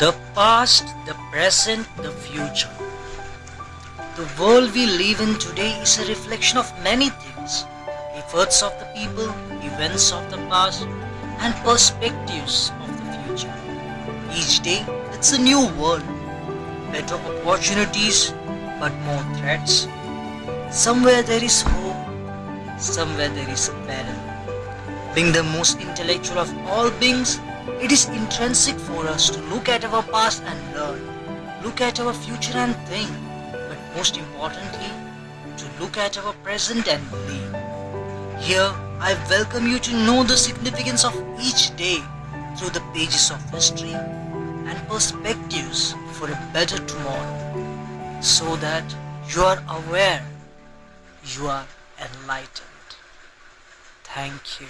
The past, the present, the future. The world we live in today is a reflection of many things efforts of the people, events of the past, and perspectives of the future. Each day, it's a new world, better opportunities, but more threats. Somewhere there is hope, somewhere there is peril. Being the most intellectual of all beings, it is intrinsic for us to look at our past and learn, look at our future and think, but most importantly, to look at our present and live. Here, I welcome you to know the significance of each day through the pages of history and perspectives for a better tomorrow, so that you are aware, you are enlightened. Thank you.